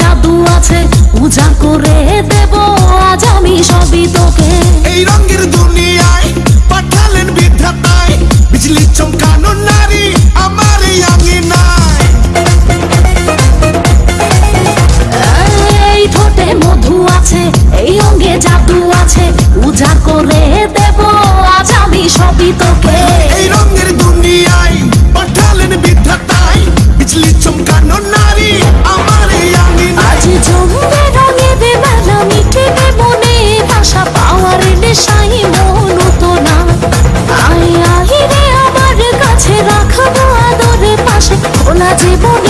জাদু আছে পূজা করে দেব। আজ আমি সবই তোকে 보지 못